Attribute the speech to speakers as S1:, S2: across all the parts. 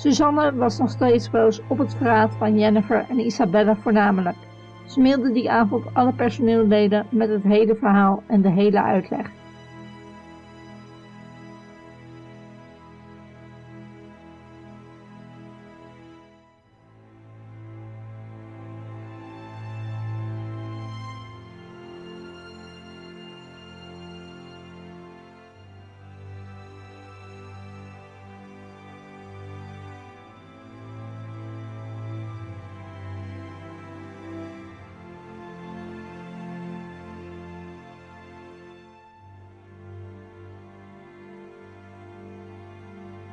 S1: Suzanne was nog steeds boos op het verraad van Jennifer en Isabella voornamelijk. Ze mailde die avond alle personeelleden met het hele verhaal en de hele uitleg.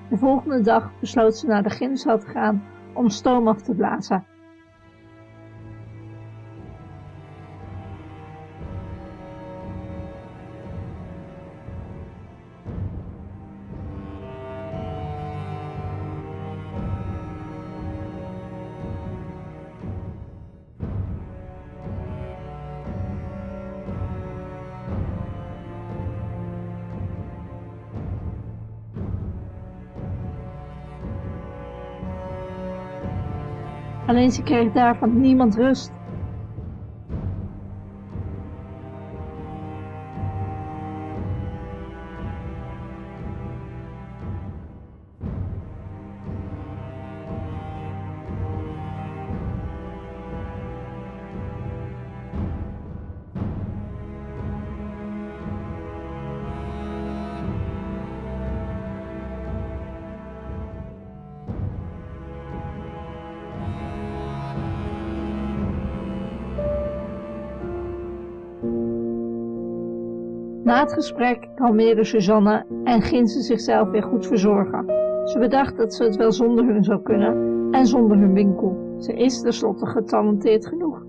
S1: De volgende dag besloot ze naar de gymzaal te gaan om stoom af te blazen. Alleen ze kreeg daarvan niemand rust. Na het gesprek kalmeerde Suzanne en ging ze zichzelf weer goed verzorgen. Ze bedacht dat ze het wel zonder hun zou kunnen en zonder hun winkel. Ze is tenslotte getalenteerd genoeg.